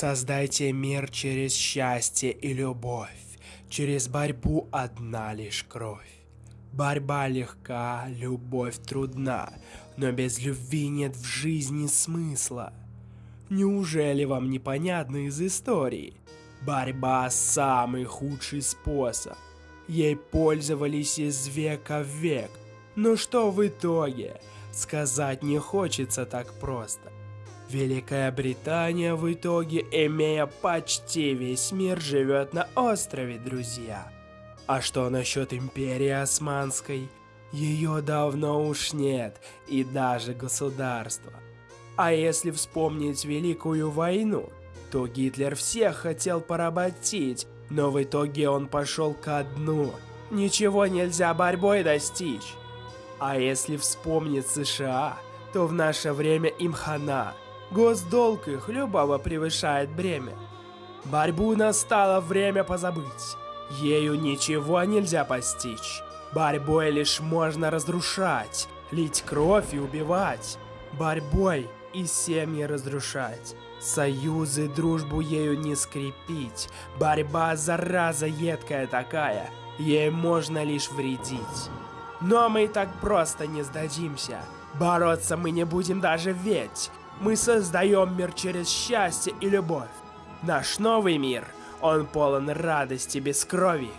Создайте мир через счастье и любовь. Через борьбу одна лишь кровь. Борьба легка, любовь трудна, но без любви нет в жизни смысла. Неужели вам непонятно из истории? Борьба – самый худший способ. Ей пользовались из века в век. Но что в итоге? Сказать не хочется так просто. Великая Британия в итоге, имея почти весь мир, живет на острове, друзья. А что насчет Империи Османской? Ее давно уж нет, и даже государства. А если вспомнить Великую войну, то Гитлер всех хотел поработить, но в итоге он пошел ко дну. Ничего нельзя борьбой достичь. А если вспомнить США, то в наше время им хана. Госдолг их любого превышает бремя. Борьбу настало время позабыть. Ею ничего нельзя постичь. Борьбой лишь можно разрушать, лить кровь и убивать. Борьбой и семьи разрушать. Союзы, дружбу ею не скрепить. Борьба, зараза едкая такая, ей можно лишь вредить. Но мы так просто не сдадимся. Бороться мы не будем даже ведь. Мы создаем мир через счастье и любовь. Наш новый мир, он полон радости без крови.